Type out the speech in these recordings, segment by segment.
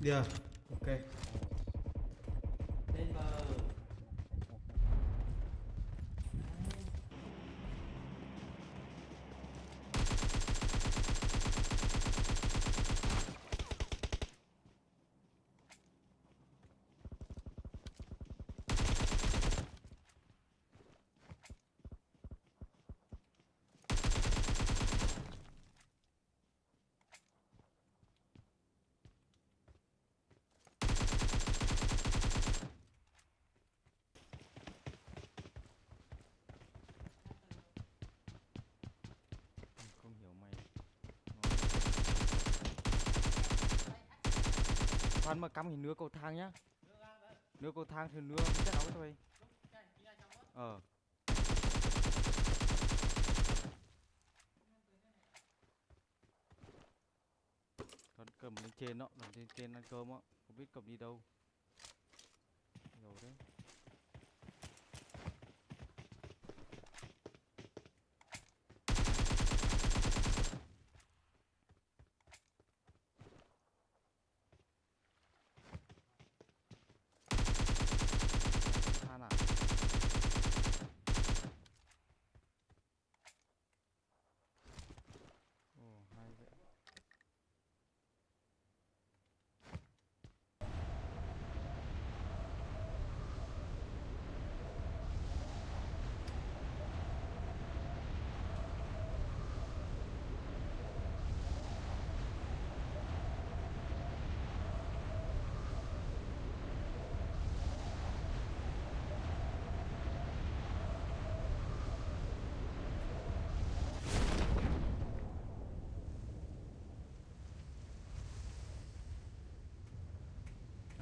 Được, ok. lên bờ không hiểu mày khăn mà cắm thì nứa cầu thang nhá. Nứa cầu thang thì nứa chết áo thôi. Ờ. Còn cầm lên trên đó, lên trên ăn cơm á Không biết cầm đi đâu.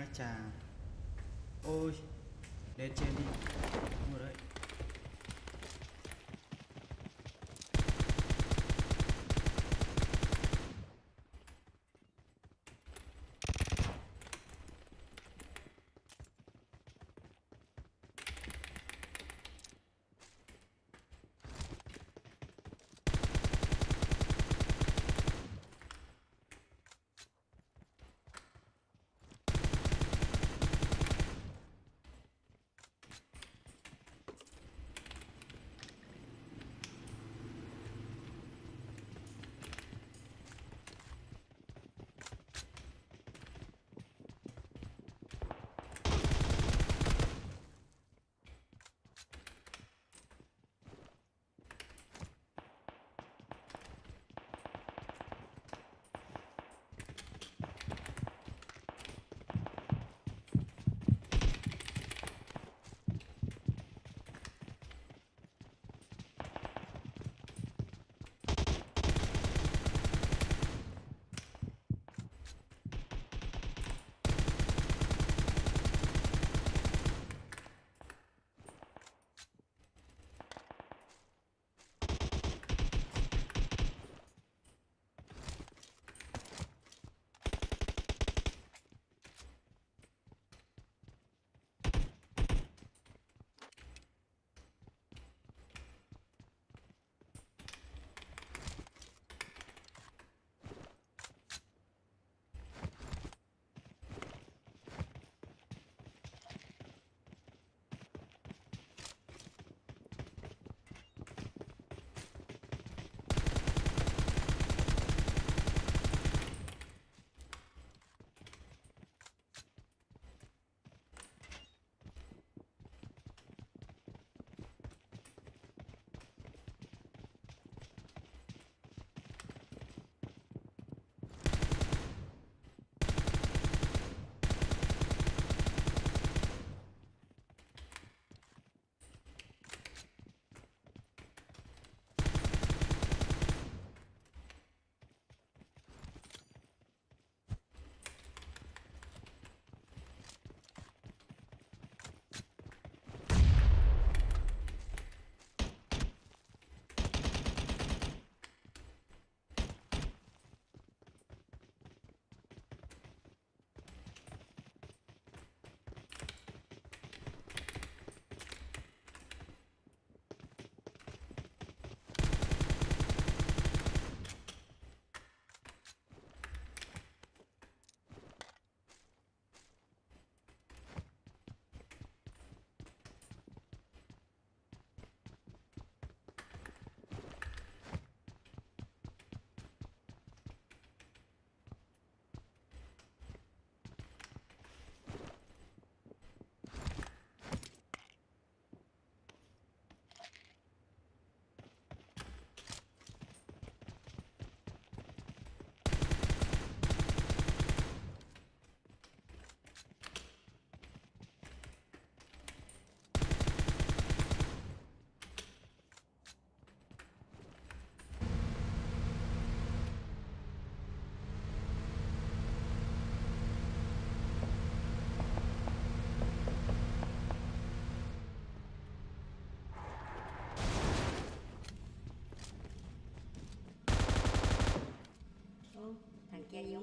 Ai chà. Ôi. Lên trên đi.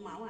娃娃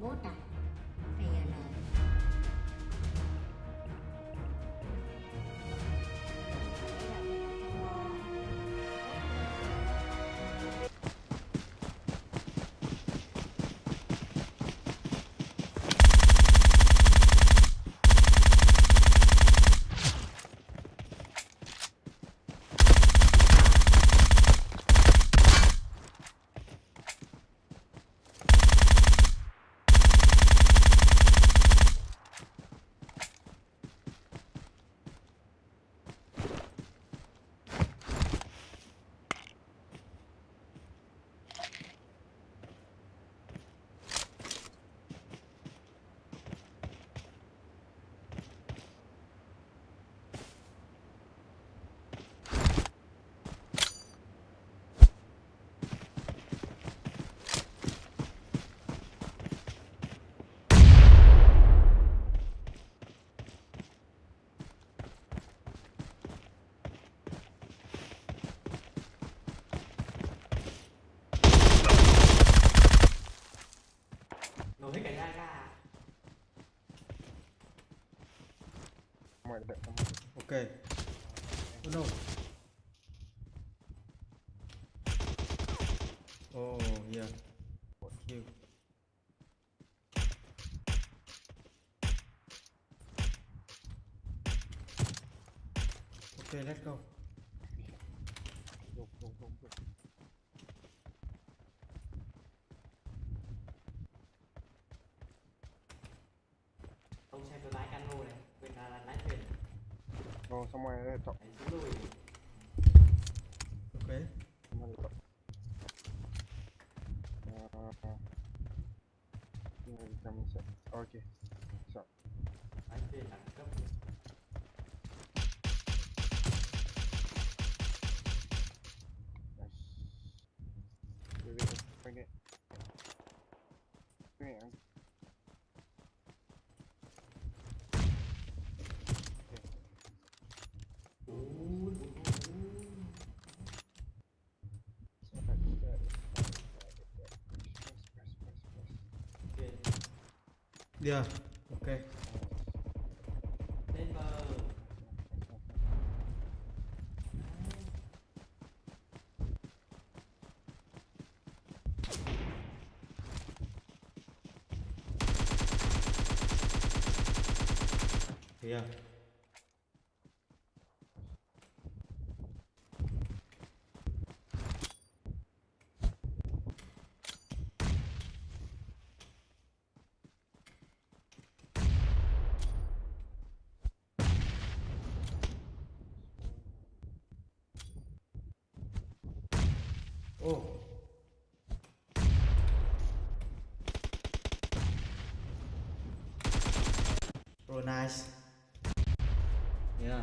more time. Đợi xong ok. Oh no oh yeah. What kill ok, let's go. Đúng đúng đúng đúng. no se mueve de esto. Ok. Uh, ok. So. Yeah. Ok. Lên bờ yeah oh Oh nice. Yeah.